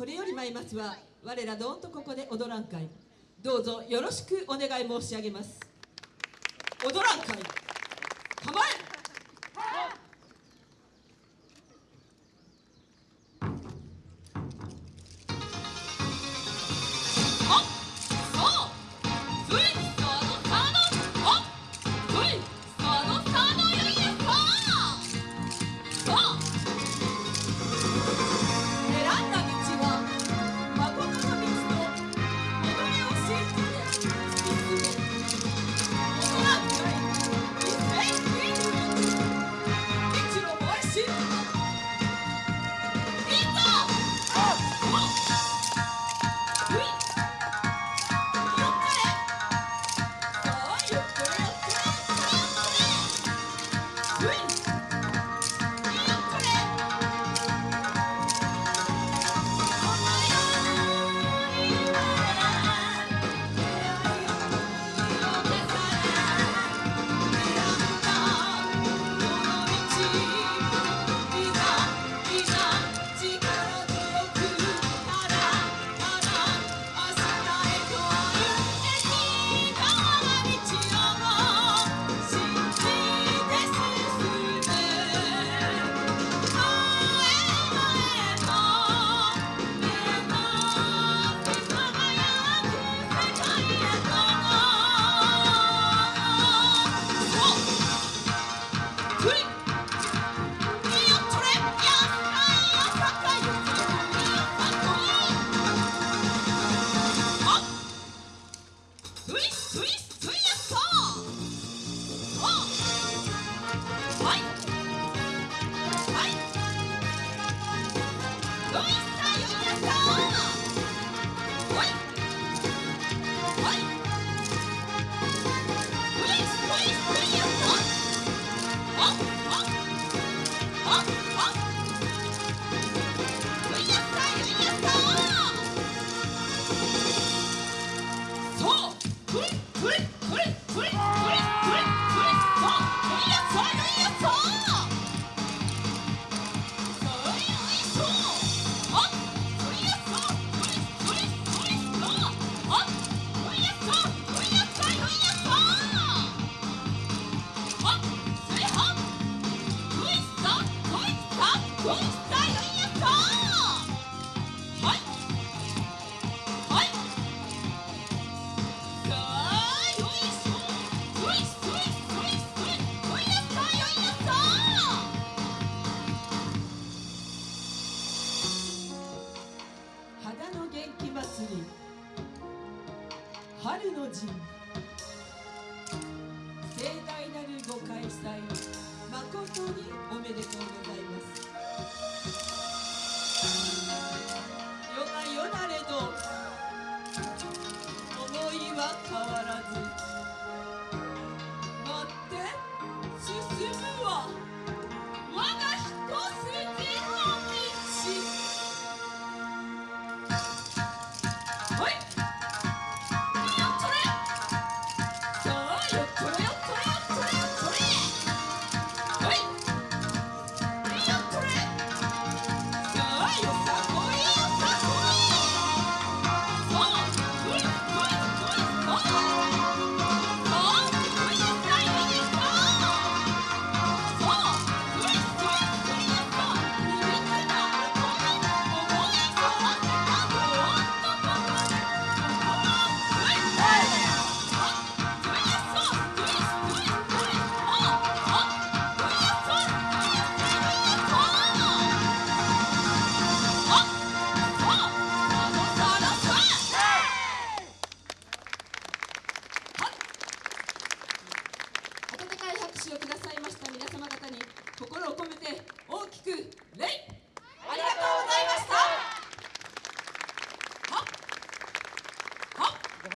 これより参りますは我らどんとここで踊らん会どうぞよろしくお願い申し上げます。踊らん会春の陣盛大なるご開めて大きく